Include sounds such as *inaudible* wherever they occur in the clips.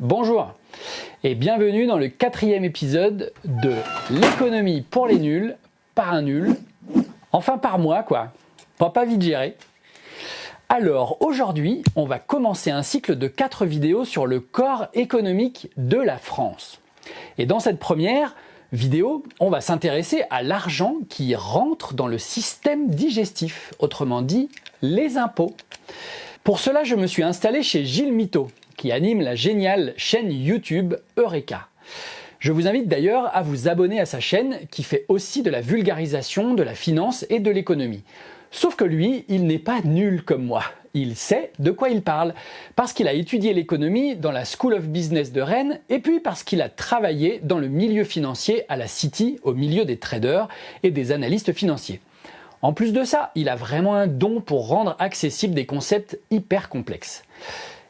Bonjour et bienvenue dans le quatrième épisode de l'économie pour les nuls, par un nul, enfin par moi quoi, pas pas vite géré. Alors aujourd'hui, on va commencer un cycle de quatre vidéos sur le corps économique de la France. Et dans cette première vidéo, on va s'intéresser à l'argent qui rentre dans le système digestif, autrement dit les impôts. Pour cela, je me suis installé chez Gilles Mito, qui anime la géniale chaîne YouTube Eureka. Je vous invite d'ailleurs à vous abonner à sa chaîne qui fait aussi de la vulgarisation de la finance et de l'économie. Sauf que lui, il n'est pas nul comme moi. Il sait de quoi il parle, parce qu'il a étudié l'économie dans la School of Business de Rennes, et puis parce qu'il a travaillé dans le milieu financier à la City, au milieu des traders et des analystes financiers. En plus de ça, il a vraiment un don pour rendre accessibles des concepts hyper complexes.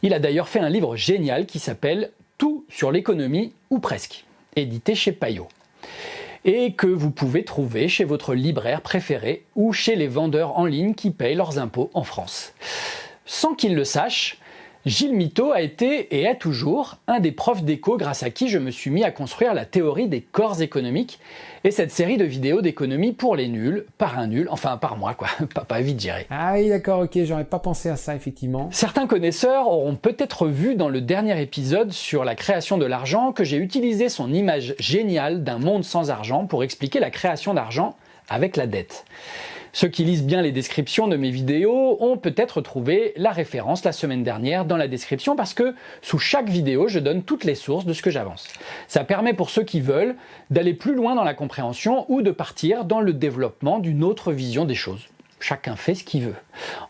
Il a d'ailleurs fait un livre génial qui s'appelle Tout sur l'économie, ou presque, édité chez Payot et que vous pouvez trouver chez votre libraire préféré ou chez les vendeurs en ligne qui payent leurs impôts en France. Sans qu'il le sache, Gilles Mito a été et est toujours un des profs d'éco grâce à qui je me suis mis à construire la théorie des corps économiques et cette série de vidéos d'économie pour les nuls, par un nul, enfin par moi quoi, *laughs* pas, vite géré. Ah oui d'accord, ok, j'aurais pas pensé à ça effectivement. Certains connaisseurs auront peut-être vu dans le dernier épisode sur la création de l'argent que j'ai utilisé son image géniale d'un monde sans argent pour expliquer la création d'argent avec la dette. Ceux qui lisent bien les descriptions de mes vidéos ont peut-être trouvé la référence la semaine dernière dans la description parce que sous chaque vidéo, je donne toutes les sources de ce que j'avance. Ça permet pour ceux qui veulent d'aller plus loin dans la compréhension ou de partir dans le développement d'une autre vision des choses. Chacun fait ce qu'il veut.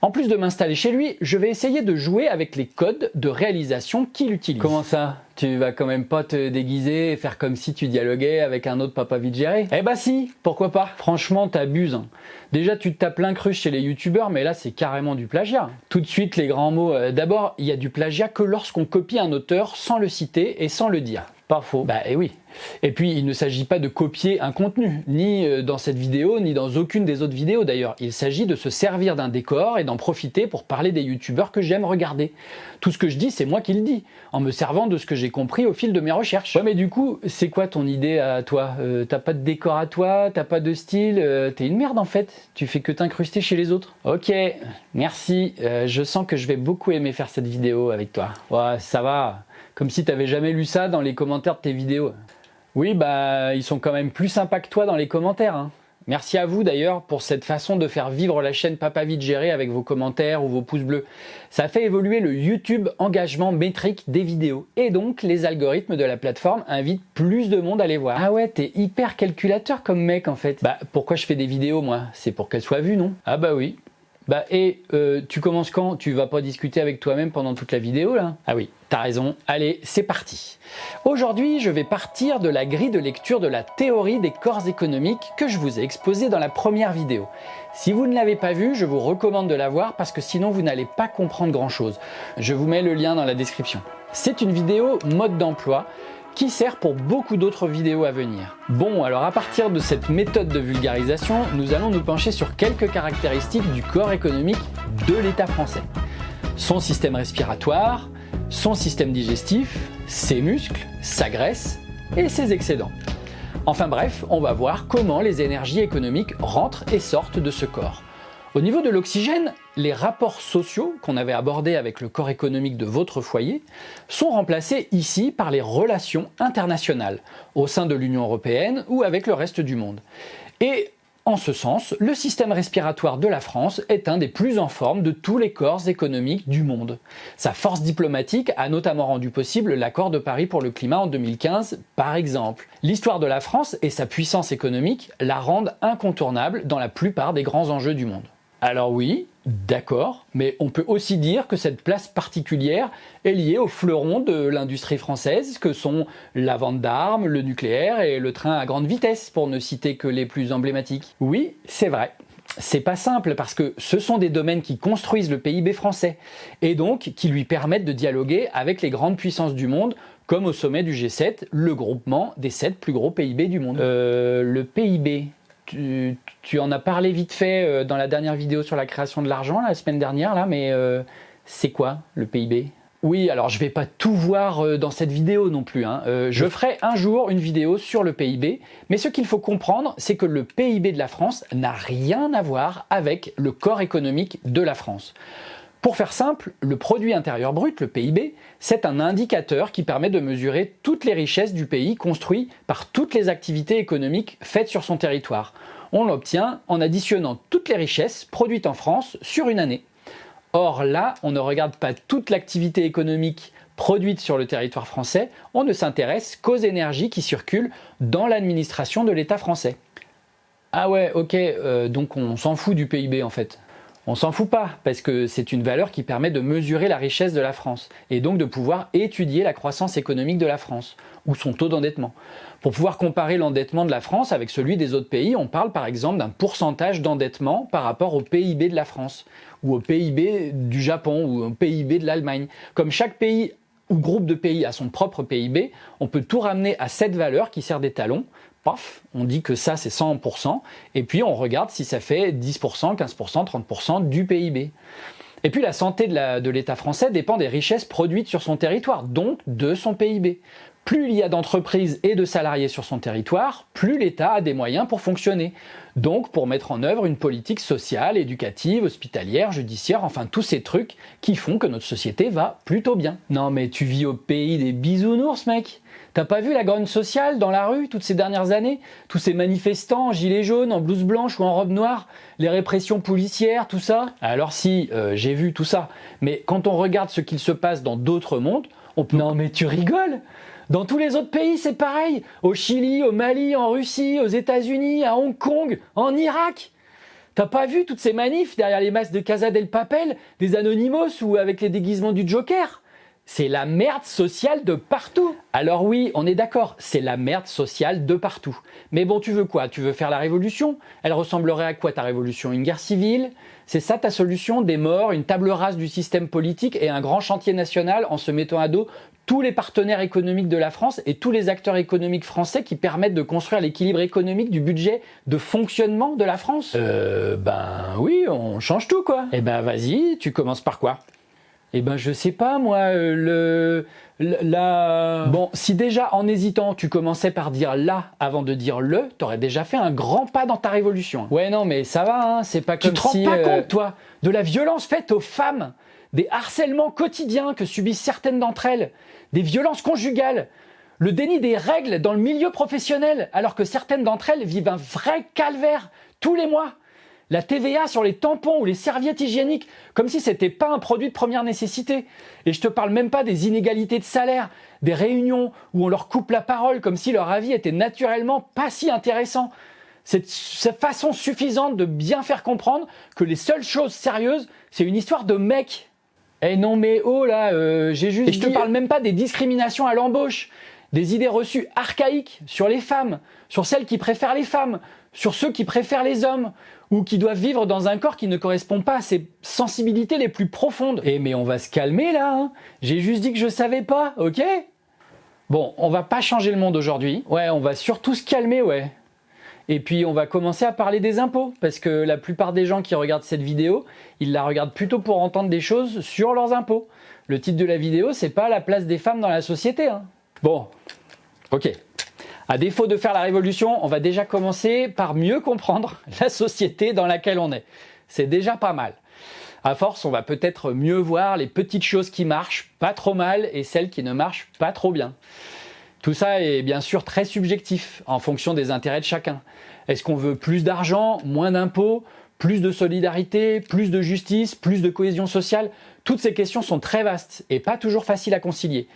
En plus de m'installer chez lui, je vais essayer de jouer avec les codes de réalisation qu'il utilise. Comment ça? Tu vas quand même pas te déguiser et faire comme si tu dialoguais avec un autre papa vite géré? Eh bah si, pourquoi pas? Franchement, t'abuses. Hein. Déjà, tu te tapes l'incruste chez les youtubeurs, mais là, c'est carrément du plagiat. Tout de suite, les grands mots. Euh, d'abord, il y a du plagiat que lorsqu'on copie un auteur sans le citer et sans le dire. Pas faux. Bah et eh oui. Et puis il ne s'agit pas de copier un contenu, ni euh, dans cette vidéo, ni dans aucune des autres vidéos d'ailleurs. Il s'agit de se servir d'un décor et d'en profiter pour parler des youtubeurs que j'aime regarder. Tout ce que je dis, c'est moi qui le dis, en me servant de ce que j'ai compris au fil de mes recherches. Ouais mais du coup, c'est quoi ton idée à toi? Euh, T'as pas de décor à toi, t'as pas de style, euh, t'es une merde en fait, tu fais que t'incruster chez les autres. Ok, merci, je sens que je vais beaucoup aimer faire cette vidéo avec toi. Ouais, ça va, comme si t'avais jamais lu ça dans les commentaires de tes vidéos. Oui, bah ils sont quand même plus sympas que toi dans les commentaires. Hein. Merci à vous d'ailleurs pour cette façon de faire vivre la chaîne Papa Vite Géré avec vos commentaires ou vos pouces bleus. Ça fait évoluer le YouTube engagement métrique des vidéos. Et donc les algorithmes de la plateforme invitent plus de monde à les voir. Ah ouais, t'es hyper calculateur comme mec en fait. Bah pourquoi je fais des vidéos moi? C'est pour qu'elles soient vues non? Ah bah oui, bah et euh, tu commences quand? Tu vas pas discuter avec toi-même pendant toute la vidéo là? Ah oui, t'as raison. Allez, c'est parti. Aujourd'hui, je vais partir de la grille de lecture de la théorie des corps économiques que je vous ai exposée dans la première vidéo. Si vous ne l'avez pas vue, je vous recommande de la voir parce que sinon vous n'allez pas comprendre grand chose. Je vous mets le lien dans la description. C'est une vidéo mode d'emploi qui sert pour beaucoup d'autres vidéos à venir. Bon, alors à partir de cette méthode de vulgarisation, nous allons nous pencher sur quelques caractéristiques du corps économique de l'État français. Son système respiratoire, son système digestif, ses muscles, sa graisse et ses excédents. Enfin bref, on va voir comment les énergies économiques rentrent et sortent de ce corps. Au niveau de l'oxygène, les rapports sociaux qu'on avait abordés avec le corps économique de votre foyer sont remplacés ici par les relations internationales au sein de l'Union Européenne ou avec le reste du monde. Et en ce sens, le système respiratoire de la France est un des plus en forme de tous les corps économiques du monde. Sa force diplomatique a notamment rendu possible l'accord de Paris pour le climat en 2015, par exemple. L'histoire de la France et sa puissance économique la rendent incontournable dans la plupart des grands enjeux du monde. Alors oui, d'accord, mais on peut aussi dire que cette place particulière est liée aux fleurons de l'industrie française que sont la vente d'armes, le nucléaire et le train à grande vitesse, pour ne citer que les plus emblématiques. Oui, c'est vrai. C'est pas simple parce que ce sont des domaines qui construisent le PIB français et donc qui lui permettent de dialoguer avec les grandes puissances du monde comme au sommet du G7, le groupement des 7 plus gros PIB du monde. Euh, le PIB, tu, en as parlé vite fait euh, dans la dernière vidéo sur la création de l'argent la semaine dernière, là, mais euh, c'est quoi le PIB Oui, alors je vais pas tout voir euh, dans cette vidéo non plus. Hein. Euh, je ferai un jour une vidéo sur le PIB, mais ce qu'il faut comprendre, c'est que le PIB de la France n'a rien à voir avec le corps économique de la France. Pour faire simple, le produit intérieur brut, le PIB, c'est un indicateur qui permet de mesurer toutes les richesses du pays construites par toutes les activités économiques faites sur son territoire. On l'obtient en additionnant toutes les richesses produites en France sur une année. Or là, on ne regarde pas toute l'activité économique produite sur le territoire français, on ne s'intéresse qu'aux énergies qui circulent dans l'administration de l'État français. Ah ouais, ok, euh, donc on s'en fout du PIB en fait. On s'en fout pas, parce que c'est une valeur qui permet de mesurer la richesse de la France, et donc de pouvoir étudier la croissance économique de la France, ou son taux d'endettement. Pour pouvoir comparer l'endettement de la France avec celui des autres pays, on parle par exemple d'un pourcentage d'endettement par rapport au PIB de la France, ou au PIB du Japon, ou au PIB de l'Allemagne. Comme chaque pays ou groupe de pays a son propre PIB, on peut tout ramener à cette valeur qui sert d'étalon, on dit que ça c'est 100%, et puis on regarde si ça fait 10%, 15%, 30% du PIB. Et puis la santé de l'État français dépend des richesses produites sur son territoire, donc de son PIB. Plus il y a d'entreprises et de salariés sur son territoire, plus l'État a des moyens pour fonctionner. Donc pour mettre en œuvre une politique sociale, éducative, hospitalière, judiciaire, enfin tous ces trucs qui font que notre société va plutôt bien. Non mais tu vis au pays des bisounours mec T'as pas vu la grogne sociale dans la rue toutes ces dernières années? Tous ces manifestants en gilets jaunes, en blouse blanche ou en robe noire Les répressions policières, tout ça? Alors si, euh, j'ai vu tout ça. Mais quand on regarde ce qu'il se passe dans d'autres mondes, on peut... Non mais tu rigoles? Dans tous les autres pays, c'est pareil. Au Chili, au Mali, en Russie, aux États-Unis, à Hong Kong, en Irak. T'as pas vu toutes ces manifs derrière les masques de Casa del Papel, des Anonymous ou avec les déguisements du Joker? C'est la merde sociale de partout. Alors oui, on est d'accord, c'est la merde sociale de partout. Mais bon, tu veux quoi? Tu veux faire la révolution? Elle ressemblerait à quoi ta révolution? Une guerre civile? C'est ça ta solution? Des morts, une table rase du système politique et un grand chantier national en se mettant à dos tous les partenaires économiques de la France et tous les acteurs économiques français qui permettent de construire l'équilibre économique du budget de fonctionnement de la France? Euh, ben oui, on change tout quoi. Eh ben vas-y, tu commences par quoi? Eh ben je sais pas moi, euh, le, la... Bon, si déjà en hésitant tu commençais par dire là avant de dire le, t'aurais déjà fait un grand pas dans ta révolution. Ouais non mais ça va, hein, c'est pas comme. Tu te rends pas euh, compte toi de la violence faite aux femmes, des harcèlements quotidiens que subissent certaines d'entre elles, des violences conjugales, le déni des règles dans le milieu professionnel alors que certaines d'entre elles vivent un vrai calvaire tous les mois la TVA sur les tampons ou les serviettes hygiéniques, comme si c'était pas un produit de première nécessité. Et je te parle même pas des inégalités de salaire, des réunions où on leur coupe la parole comme si leur avis était naturellement pas si intéressant. C'est cette façon suffisante de bien faire comprendre que les seules choses sérieuses, c'est une histoire de mec. Eh non mais oh là, euh, j'ai juste Et je te parle même pas des discriminations à l'embauche, des idées reçues archaïques sur les femmes, sur celles qui préfèrent les femmes, sur ceux qui préfèrent les hommes, ou qui doivent vivre dans un corps qui ne correspond pas à ses sensibilités les plus profondes. Eh mais on va se calmer là, hein. j'ai juste dit que je savais pas, ok? Bon, on va pas changer le monde aujourd'hui. Ouais, on va surtout se calmer, ouais. Et puis on va commencer à parler des impôts, parce que la plupart des gens qui regardent cette vidéo, ils la regardent plutôt pour entendre des choses sur leurs impôts. Le titre de la vidéo, c'est pas la place des femmes dans la société. Hein. Bon, ok. À défaut de faire la révolution, on va déjà commencer par mieux comprendre *laughs* la société dans laquelle on est. C'est déjà pas mal. À force, on va peut-être mieux voir les petites choses qui marchent pas trop mal et celles qui ne marchent pas trop bien. Tout ça est bien sûr très subjectif en fonction des intérêts de chacun. Est-ce qu'on veut plus d'argent, moins d'impôts, plus de solidarité, plus de justice, plus de cohésion sociale? Toutes ces questions sont très vastes et pas toujours faciles à concilier.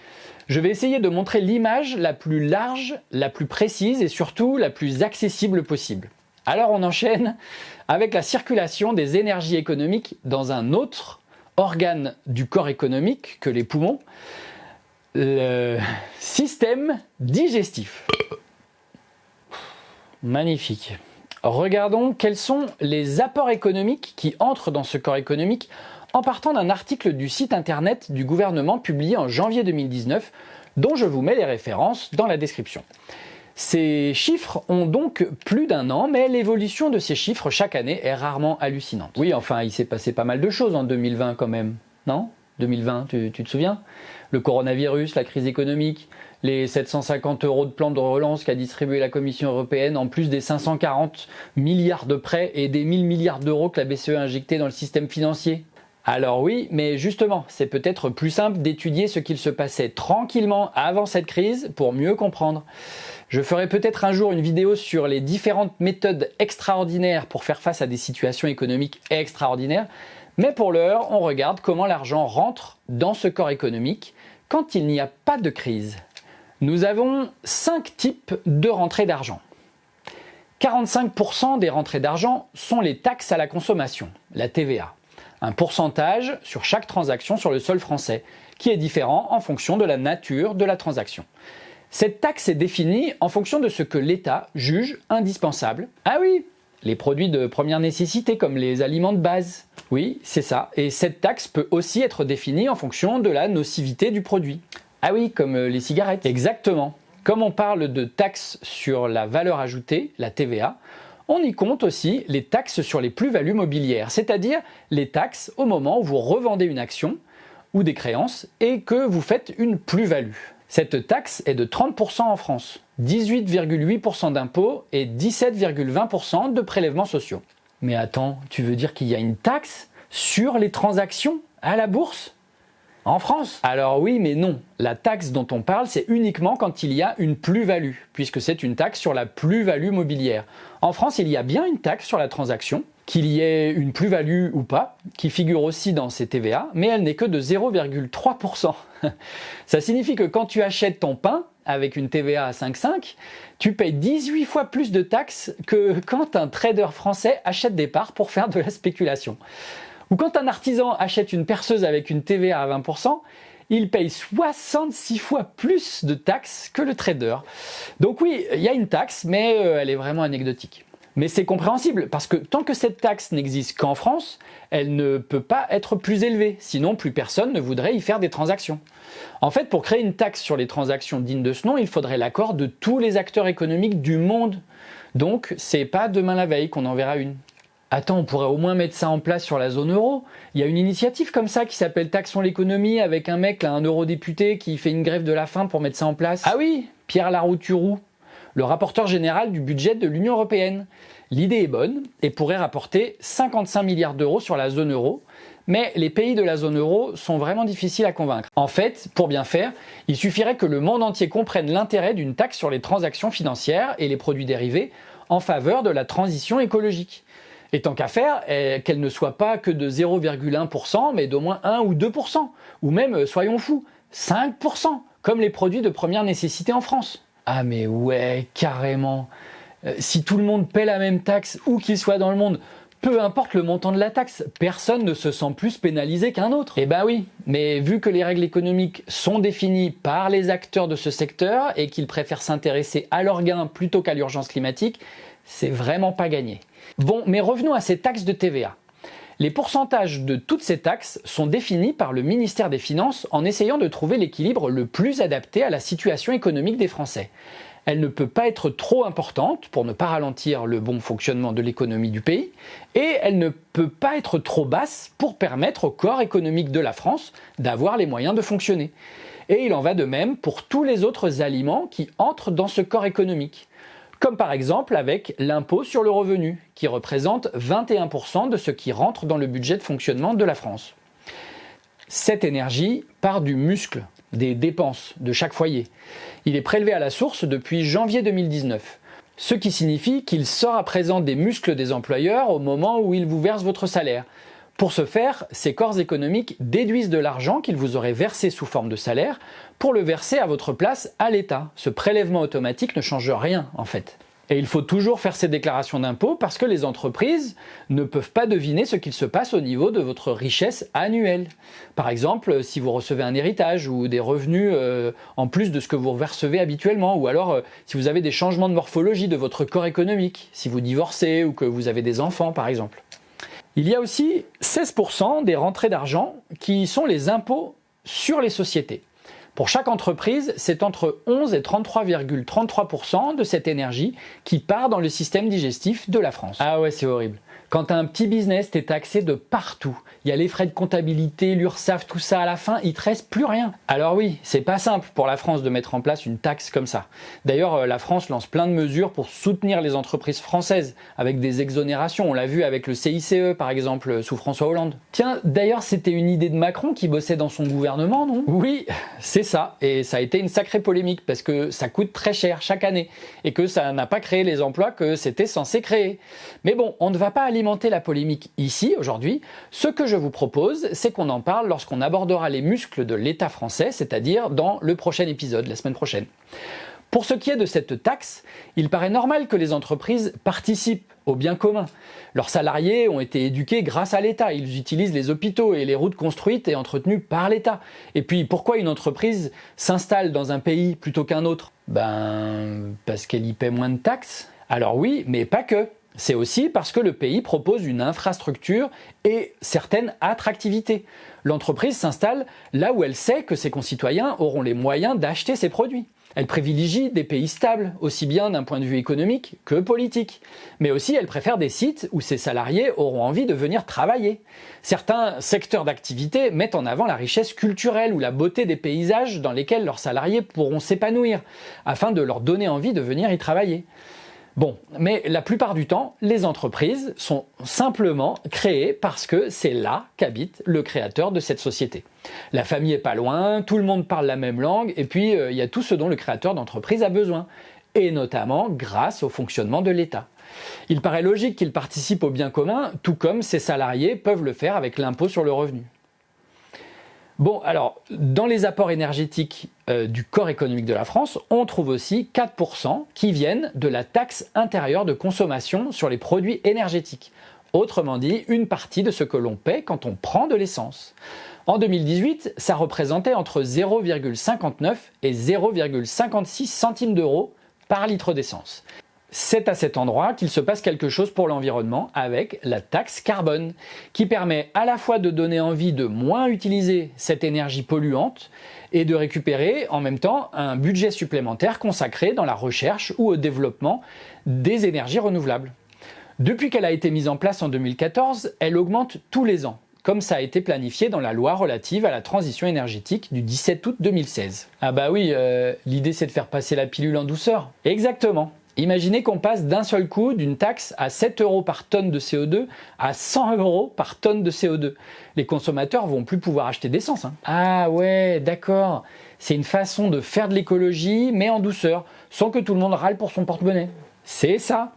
Je vais essayer de montrer l'image la plus large, la plus précise et surtout la plus accessible possible. Alors on enchaîne avec la circulation des énergies économiques dans un autre organe du corps économique que les poumons, le système digestif. Magnifique. Regardons quels sont les apports économiques qui entrent dans ce corps économique en partant d'un article du site internet du gouvernement publié en janvier 2019 dont je vous mets les références dans la description. Ces chiffres ont donc plus d'un an, mais l'évolution de ces chiffres chaque année est rarement hallucinante. Oui, enfin, il s'est passé pas mal de choses en 2020 quand même, non? 2020, tu, te souviens? Le coronavirus, la crise économique, les 750 euros de plan de relance qu'a distribué la Commission européenne, en plus des 540 milliards de prêts et des 1000 milliards d'euros que la BCE a injectés dans le système financier. Alors oui, mais justement, c'est peut-être plus simple d'étudier ce qu'il se passait tranquillement avant cette crise pour mieux comprendre. Je ferai peut-être un jour une vidéo sur les différentes méthodes extraordinaires pour faire face à des situations économiques extraordinaires, mais pour l'heure, on regarde comment l'argent rentre dans ce corps économique quand il n'y a pas de crise. Nous avons cinq types de rentrées d'argent. 45% des rentrées d'argent sont les taxes à la consommation, la TVA un pourcentage sur chaque transaction sur le sol français, qui est différent en fonction de la nature de la transaction. Cette taxe est définie en fonction de ce que l'État juge indispensable. Ah oui, les produits de première nécessité comme les aliments de base. Oui, c'est ça. Et cette taxe peut aussi être définie en fonction de la nocivité du produit. Ah oui, comme les cigarettes. Exactement. Comme on parle de taxe sur la valeur ajoutée, la TVA, on y compte aussi les taxes sur les plus-values mobilières, c'est-à-dire les taxes au moment où vous revendez une action ou des créances et que vous faites une plus-value. Cette taxe est de 30% en France, 18,8% d'impôts et 17,20% de prélèvements sociaux. Mais attends, tu veux dire qu'il y a une taxe sur les transactions à la bourse? En France Alors oui, mais non. La taxe dont on parle, c'est uniquement quand il y a une plus-value, puisque c'est une taxe sur la plus-value mobilière. En France, il y a bien une taxe sur la transaction, qu'il y ait une plus-value ou pas, qui figure aussi dans ces TVA, mais elle n'est que de 0,3%. *laughs* Ça signifie que quand tu achètes ton pain, avec une TVA à 5,5, tu payes 18 fois plus de taxes que quand un trader français achète des parts pour faire de la spéculation. Ou quand un artisan achète une perceuse avec une TVA à 20%, il paye 66 fois plus de taxes que le trader. Donc oui, il y a une taxe, mais euh, elle est vraiment anecdotique. Mais c'est compréhensible, parce que tant que cette taxe n'existe qu'en France, elle ne peut pas être plus élevée, sinon plus personne ne voudrait y faire des transactions. En fait, pour créer une taxe sur les transactions dignes de ce nom, il faudrait l'accord de tous les acteurs économiques du monde. Donc, c'est pas demain la veille qu'on en verra une. Attends, on pourrait au moins mettre ça en place sur la zone euro. Il y a une initiative comme ça qui s'appelle Taxons l'économie avec un mec, là, un eurodéputé qui fait une grève de la faim pour mettre ça en place. Ah oui, Pierre Larouturou, le rapporteur général du budget de l'Union Européenne. L'idée est bonne et pourrait rapporter 55 milliards d'euros sur la zone euro, mais les pays de la zone euro sont vraiment difficiles à convaincre. En fait, pour bien faire, il suffirait que le monde entier comprenne l'intérêt d'une taxe sur les transactions financières et les produits dérivés en faveur de la transition écologique. Et tant qu'à faire, eh, qu'elle ne soit pas que de 0,1%, mais d'au moins 1 ou 2%, ou même, euh, soyons fous, 5%, comme les produits de première nécessité en France. Ah mais ouais, carrément. Euh, si tout le monde paie la même taxe, où qu'il soit dans le monde, peu importe le montant de la taxe, personne ne se sent plus pénalisé qu'un autre. Eh ben oui, mais vu que les règles économiques sont définies par les acteurs de ce secteur et qu'ils préfèrent s'intéresser à leurs gains plutôt qu'à l'urgence climatique, c'est vraiment pas gagné. Bon, mais revenons à ces taxes de TVA. Les pourcentages de toutes ces taxes sont définis par le ministère des Finances en essayant de trouver l'équilibre le plus adapté à la situation économique des Français. Elle ne peut pas être trop importante pour ne pas ralentir le bon fonctionnement de l'économie du pays, et elle ne peut pas être trop basse pour permettre au corps économique de la France d'avoir les moyens de fonctionner. Et il en va de même pour tous les autres aliments qui entrent dans ce corps économique comme par exemple avec l'impôt sur le revenu, qui représente 21% de ce qui rentre dans le budget de fonctionnement de la France. Cette énergie part du muscle, des dépenses de chaque foyer. Il est prélevé à la source depuis janvier 2019, ce qui signifie qu'il sort à présent des muscles des employeurs au moment où ils vous versent votre salaire, pour ce faire, ces corps économiques déduisent de l'argent qu'ils vous auraient versé sous forme de salaire pour le verser à votre place à l'État. Ce prélèvement automatique ne change rien en fait. Et il faut toujours faire ces déclarations d'impôts parce que les entreprises ne peuvent pas deviner ce qu'il se passe au niveau de votre richesse annuelle. Par exemple, si vous recevez un héritage ou des revenus euh, en plus de ce que vous recevez habituellement, ou alors euh, si vous avez des changements de morphologie de votre corps économique, si vous divorcez ou que vous avez des enfants par exemple. Il y a aussi 16% des rentrées d'argent qui sont les impôts sur les sociétés. Pour chaque entreprise, c'est entre 11 et 33,33% de cette énergie qui part dans le système digestif de la France. Ah ouais, c'est horrible. Quand tu as un petit business, tu es taxé de partout. Il y a les frais de comptabilité, l'URSSAF, tout ça à la fin, il te reste plus rien. Alors oui, c'est pas simple pour la France de mettre en place une taxe comme ça. D'ailleurs, euh, la France lance plein de mesures pour soutenir les entreprises françaises avec des exonérations. On l'a vu avec le CICE par exemple sous François Hollande. Tiens, d'ailleurs, c'était une idée de Macron qui bossait dans son gouvernement, non? Oui, c'est ça. Et ça a été une sacrée polémique parce que ça coûte très cher chaque année et que ça n'a pas créé les emplois que c'était censé créer. Mais bon, on ne va pas aller la polémique ici, aujourd'hui, ce que je vous propose, c'est qu'on en parle lorsqu'on abordera les muscles de l'État français, c'est-à-dire dans le prochain épisode, la semaine prochaine. Pour ce qui est de cette taxe, il paraît normal que les entreprises participent au bien commun. Leurs salariés ont été éduqués grâce à l'État. Ils utilisent les hôpitaux et les routes construites et entretenues par l'État. Et puis, pourquoi une entreprise s'installe dans un pays plutôt qu'un autre? Ben, parce qu'elle y paie moins de taxes. Alors oui, mais pas que. C'est aussi parce que le pays propose une infrastructure et certaines attractivités. L'entreprise s'installe là où elle sait que ses concitoyens auront les moyens d'acheter ses produits. Elle privilégie des pays stables, aussi bien d'un point de vue économique que politique. Mais aussi, elle préfère des sites où ses salariés auront envie de venir travailler. Certains secteurs d'activité mettent en avant la richesse culturelle ou la beauté des paysages dans lesquels leurs salariés pourront s'épanouir, afin de leur donner envie de venir y travailler. Bon, mais la plupart du temps, les entreprises sont simplement créées parce que c'est là qu'habite le créateur de cette société. La famille est pas loin, tout le monde parle la même langue, et puis euh, il y a tout ce dont le créateur d'entreprise a besoin, et notamment grâce au fonctionnement de l'État. Il paraît logique qu'il participe au bien commun, tout comme ses salariés peuvent le faire avec l'impôt sur le revenu. Bon, alors, dans les apports énergétiques euh, du corps économique de la France, on trouve aussi 4% qui viennent de la taxe intérieure de consommation sur les produits énergétiques. Autrement dit, une partie de ce que l'on paie quand on prend de l'essence. En 2018, ça représentait entre 0,59 et 0,56 centimes d'euros par litre d'essence c'est à cet endroit qu'il se passe quelque chose pour l'environnement avec la taxe carbone, qui permet à la fois de donner envie de moins utiliser cette énergie polluante et de récupérer en même temps un budget supplémentaire consacré dans la recherche ou au développement des énergies renouvelables. Depuis qu'elle a été mise en place en 2014, elle augmente tous les ans comme ça a été planifié dans la loi relative à la transition énergétique du 17 août 2016. Ah bah oui, euh, l'idée c'est de faire passer la pilule en douceur. Exactement. Imaginez qu'on passe d'un seul coup d'une taxe à 7 euros par tonne de CO2 à 100 euros par tonne de CO2. Les consommateurs vont plus pouvoir acheter d'essence. Hein. Ah ouais, d'accord. C'est une façon de faire de l'écologie, mais en douceur, sans que tout le monde râle pour son porte-monnaie. C'est ça.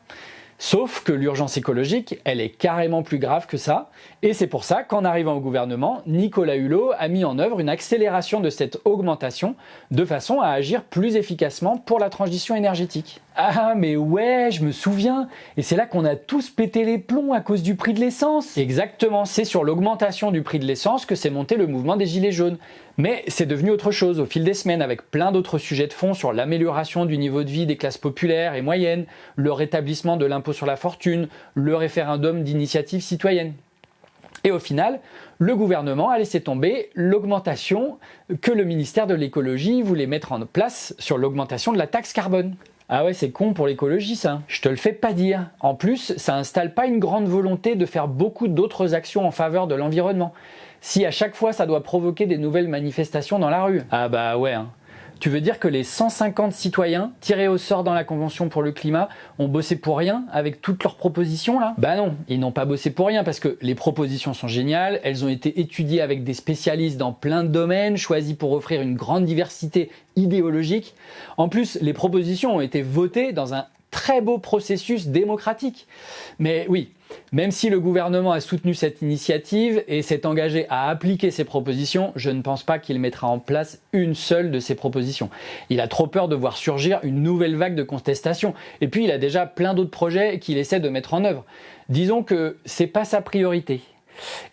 Sauf que l'urgence écologique, elle est carrément plus grave que ça, et c'est pour ça qu'en arrivant au gouvernement, Nicolas Hulot a mis en œuvre une accélération de cette augmentation de façon à agir plus efficacement pour la transition énergétique. Ah mais ouais, je me souviens Et c'est là qu'on a tous pété les plombs à cause du prix de l'essence Exactement, c'est sur l'augmentation du prix de l'essence que s'est monté le mouvement des Gilets jaunes. Mais c'est devenu autre chose au fil des semaines avec plein d'autres sujets de fond sur l'amélioration du niveau de vie des classes populaires et moyennes, le rétablissement de l'impôt sur la fortune, le référendum d'initiative citoyenne. Et au final, le gouvernement a laissé tomber l'augmentation que le ministère de l'écologie voulait mettre en place sur l'augmentation de la taxe carbone. Ah ouais, c'est con pour l'écologie ça. Je te le fais pas dire. En plus, ça installe pas une grande volonté de faire beaucoup d'autres actions en faveur de l'environnement. Si à chaque fois ça doit provoquer des nouvelles manifestations dans la rue. Ah bah ouais. Hein. Tu veux dire que les 150 citoyens tirés au sort dans la Convention pour le climat ont bossé pour rien avec toutes leurs propositions là? Bah non, ils n'ont pas bossé pour rien parce que les propositions sont géniales, elles ont été étudiées avec des spécialistes dans plein de domaines, choisies pour offrir une grande diversité idéologique. En plus, les propositions ont été votées dans un très beau processus démocratique. Mais oui, même si le gouvernement a soutenu cette initiative et s'est engagé à appliquer ses propositions, je ne pense pas qu'il mettra en place une seule de ces propositions. Il a trop peur de voir surgir une nouvelle vague de contestation. Et puis il a déjà plein d'autres projets qu'il essaie de mettre en œuvre. Disons que c'est pas sa priorité.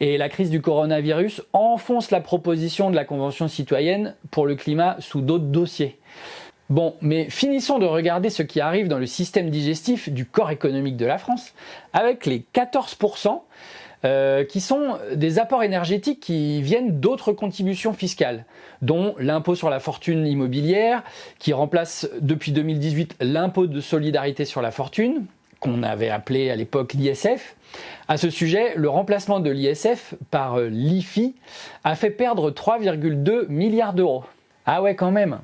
Et la crise du coronavirus enfonce la proposition de la Convention citoyenne pour le climat sous d'autres dossiers. Bon, mais finissons de regarder ce qui arrive dans le système digestif du corps économique de la France, avec les 14% euh, qui sont des apports énergétiques qui viennent d'autres contributions fiscales, dont l'impôt sur la fortune immobilière, qui remplace depuis 2018 l'impôt de solidarité sur la fortune, qu'on avait appelé à l'époque l'ISF. À ce sujet, le remplacement de l'ISF par euh, l'IFI a fait perdre 3,2 milliards d'euros. Ah ouais quand même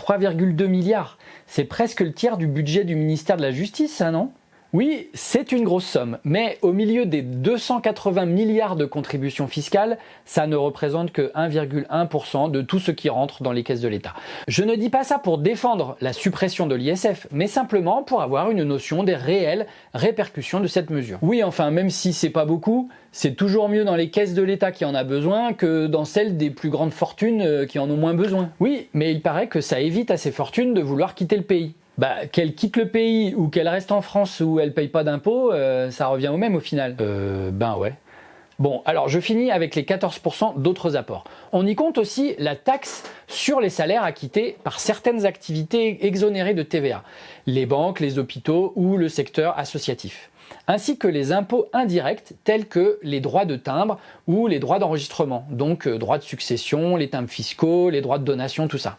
3,2 milliards. C'est presque le tiers du budget du ministère de la Justice, ça non? Oui, c'est une grosse somme, mais au milieu des 280 milliards de contributions fiscales, ça ne représente que 1,1% de tout ce qui rentre dans les caisses de l'État. Je ne dis pas ça pour défendre la suppression de l'ISF, mais simplement pour avoir une notion des réelles répercussions de cette mesure. Oui, enfin, même si c'est pas beaucoup, c'est toujours mieux dans les caisses de l'État qui en a besoin que dans celles des plus grandes fortunes euh, qui en ont moins besoin. Oui, mais il paraît que ça évite à ces fortunes de vouloir quitter le pays bah, qu'elle quitte le pays ou qu'elle reste en France où elle paye pas d'impôts, euh, ça revient au même au final. Euh, ben ouais. Bon, alors je finis avec les 14% d'autres apports. On y compte aussi la taxe sur les salaires acquittés par certaines activités exonérées de TVA, les banques, les hôpitaux ou le secteur associatif, ainsi que les impôts indirects tels que les droits de timbre ou les droits d'enregistrement, donc euh, droits de succession, les timbres fiscaux, les droits de donation, tout ça.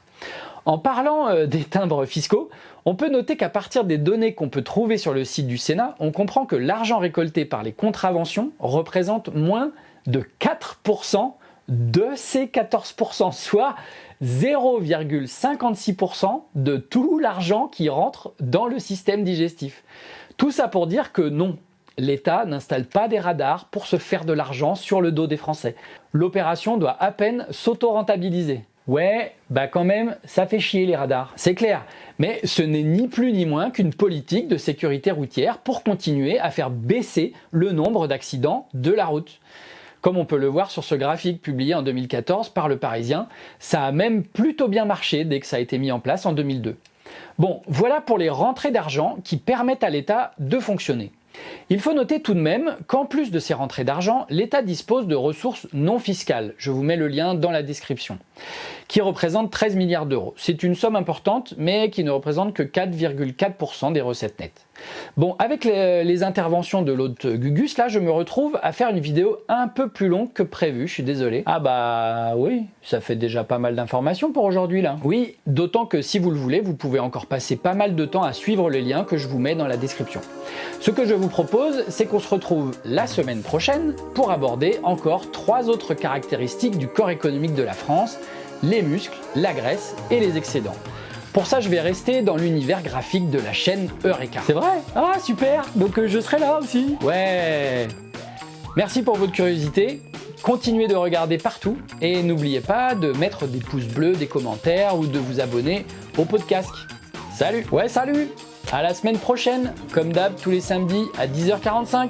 En parlant euh, des timbres fiscaux, on peut noter qu'à partir des données qu'on peut trouver sur le site du Sénat, on comprend que l'argent récolté par les contraventions représente moins de 4% de ces 14%, soit 0,56% de tout l'argent qui rentre dans le système digestif. Tout ça pour dire que non, l'État n'installe pas des radars pour se faire de l'argent sur le dos des Français. L'opération doit à peine s'auto-rentabiliser. Ouais, bah quand même, ça fait chier les radars, c'est clair. Mais ce n'est ni plus ni moins qu'une politique de sécurité routière pour continuer à faire baisser le nombre d'accidents de la route. Comme on peut le voir sur ce graphique publié en 2014 par Le Parisien, ça a même plutôt bien marché dès que ça a été mis en place en 2002. Bon, voilà pour les rentrées d'argent qui permettent à l'État de fonctionner. Il faut noter tout de même qu'en plus de ces rentrées d'argent, l'État dispose de ressources non fiscales, je vous mets le lien dans la description, qui représentent 13 milliards d'euros. C'est une somme importante, mais qui ne représente que 4,4% des recettes nettes. Bon, avec les, interventions de l'autre Gugus, là, je me retrouve à faire une vidéo un peu plus longue que prévu, je suis désolé. Ah bah oui, ça fait déjà pas mal d'informations pour aujourd'hui là. Oui, d'autant que si vous le voulez, vous pouvez encore passer pas mal de temps à suivre les liens que je vous mets dans la description. Ce que je vous propose, c'est qu'on se retrouve la semaine prochaine pour aborder encore trois autres caractéristiques du corps économique de la France, les muscles, la graisse et les excédents. Pour ça, je vais rester dans l'univers graphique de la chaîne Eureka. C'est vrai? Ah, super Donc euh, je serai là aussi Ouais Merci pour votre curiosité. Continuez de regarder partout et n'oubliez pas de mettre des pouces bleus, des commentaires ou de vous abonner au podcast. Salut Ouais, salut À la semaine prochaine, comme d'hab tous les samedis à 10h45.